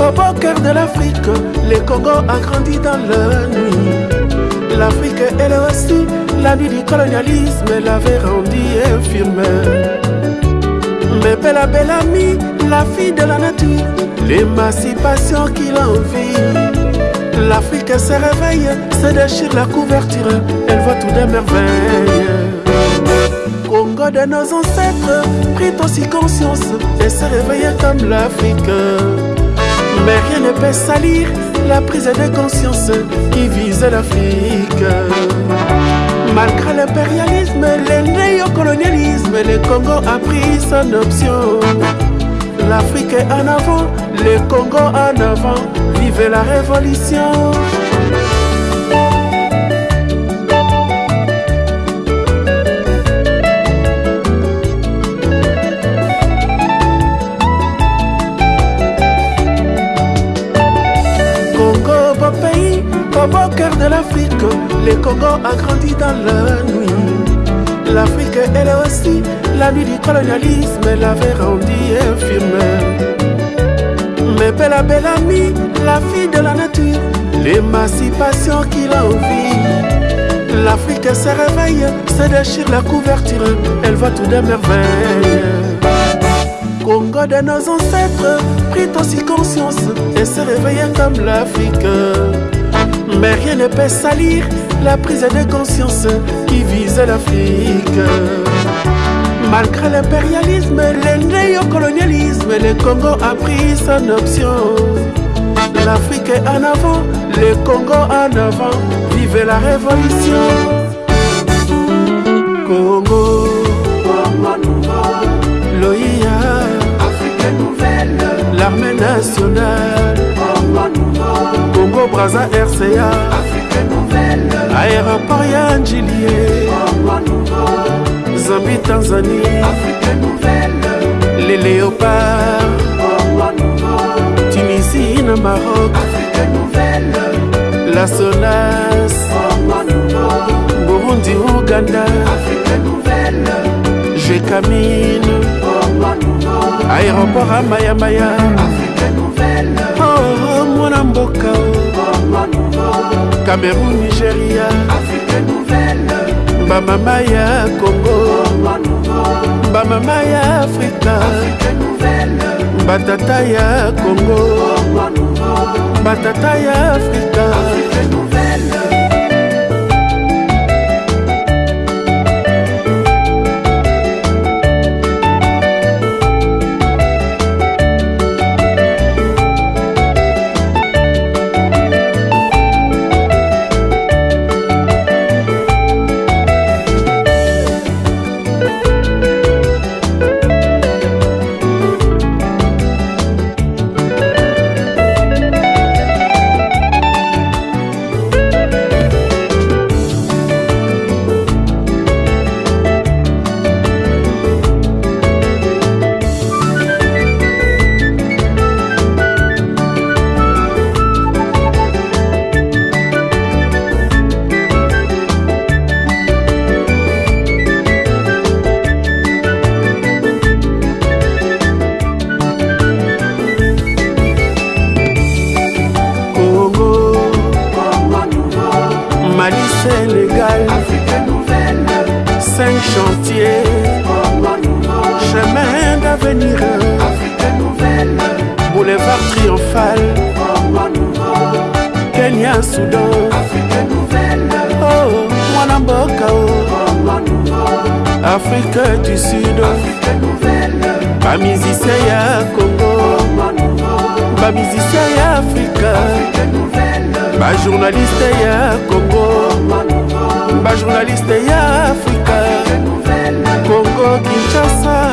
Au cœur de l'Afrique, le Congo a grandi dans la nuit. L'Afrique, elle aussi, la nuit du colonialisme l'avait rendu infirme. Mais belle, belle amie, la fille de la nature, l'émancipation qu'il envie. L'Afrique se réveille, se déchire la couverture, elle voit tout des merveilles. Congo de nos ancêtres prit aussi conscience et se réveille comme l'Afrique. Mais rien ne peut salir la prise de conscience qui vise l'Afrique. Malgré l'impérialisme, le néocolonialisme, le Congo a pris son option. L'Afrique en avant, le Congo en avant, vive la révolution. De l'Afrique, le Congo a grandi dans la nuit. L'Afrique, elle aussi, la nuit du colonialisme l'avait rendu infirme. Mais belle, belle amie, la fille de la nature, l'émancipation qu'il envie. L'Afrique se réveille, se déchire la couverture, elle voit tout des merveilles. Congo de nos ancêtres prit aussi conscience et se réveille comme l'Afrique. Mais rien ne peut salir la prise de conscience qui vise l'Afrique. Malgré l'impérialisme, le néocolonialisme, le Congo a pris son option. L'Afrique en avant, le Congo en avant, vive la révolution. Congo, Loïa, l'armée nationale, Congo Brazza RCA, aéroport ya Njilie, Zambie Tanzanie, les léopards, Tunisie na Maroc, la Sonas, Burundi Uganda, Jekamine, aéroport Amaya Maya, oh mwana mboka Cameroun. Nigeria, bamama ya Congo, bamama ya Afrika, batata ya Congo, batata ya Afrika. Mali, Sénégal, cinq chantiers, chemin d'avenir, boulevard triomphal, Kenya, Soudan, oh, Mwanamboka, oh, Afrique du Sud, bamisicien ya Congo, bamisicien ya Afrika, bajournaliste ya Congo, bajournaliste ya Afrika, Congo Kinshasa,